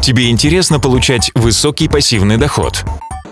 Тебе интересно получать высокий пассивный доход?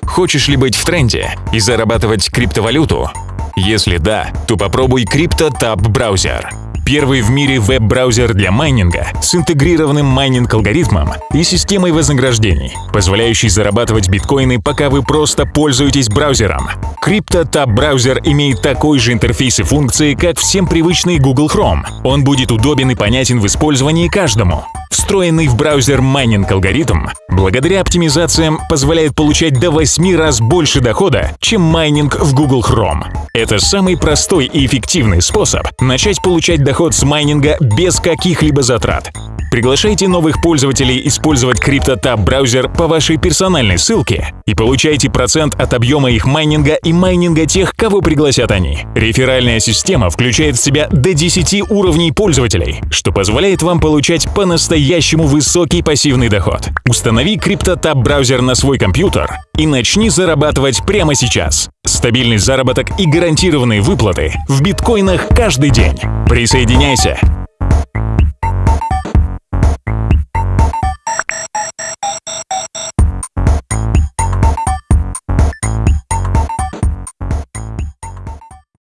Хочешь ли быть в тренде и зарабатывать криптовалюту? Если да, то попробуй CryptoTab браузер. Первый в мире веб-браузер для майнинга с интегрированным майнинг-алгоритмом и системой вознаграждений, позволяющий зарабатывать биткоины, пока вы просто пользуетесь браузером. CryptoTab браузер имеет такой же интерфейс и функции, как всем привычный Google Chrome. Он будет удобен и понятен в использовании каждому. Встроенный в браузер майнинг-алгоритм, благодаря оптимизациям, позволяет получать до 8 раз больше дохода, чем майнинг в Google Chrome. Это самый простой и эффективный способ начать получать доход с майнинга без каких-либо затрат. Приглашайте новых пользователей использовать CryptoTab браузер по вашей персональной ссылке и получайте процент от объема их майнинга и майнинга тех, кого пригласят они. Реферальная система включает в себя до 10 уровней пользователей, что позволяет вам получать по-настоящему высокий пассивный доход. Установи CryptoTab браузер на свой компьютер и начни зарабатывать прямо сейчас. Стабильный заработок и гарантированные выплаты в биткоинах каждый день. Присоединяйся